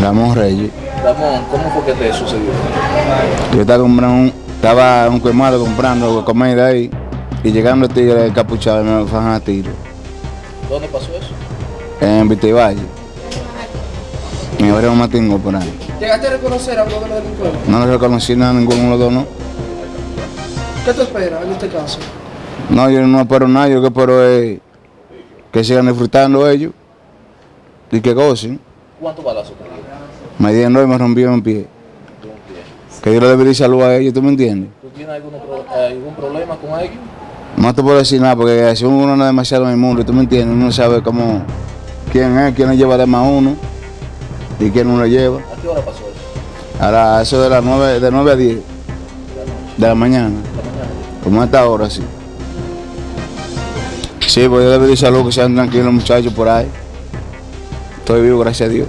Ramón Reyes. Ramón, ¿cómo fue que te sucedió? Yo estaba comprando, un- estaba un colmado comprando comida ahí y llegando el tigre encapuchado y me fajan a tiro ¿Dónde pasó eso? en Vitivalle. Me abrieron un matingo por ahí. ¿Llegaste a reconocer a uno de los delincuentes? No le reconocí nada a ninguno de los dos, ¿no? ¿Qué te espera en este caso? No, yo no espero nada, yo lo que espero es que sigan disfrutando ellos y que gocen. ¿Cuántos balazos te dieron? Me dieron y me rompieron un pie. Que yo le debería salud a ellos, ¿tú me entiendes? ¿Tú tienes algún, eh, algún problema con ellos? No te puedo decir nada porque si uno no es demasiado en el mundo, ¿tú me entiendes? Uno sabe cómo, quién es, quién le lleva de más uno y quién no le lleva. ¿A qué hora pasó eso? Ahora, eso de las 9, de 9 a 10 de la mañana, como a esta hora, sí. Sí, pues yo le pedí salud, que sean tranquilos muchachos por ahí. Estoy vivo, gracias a Dios.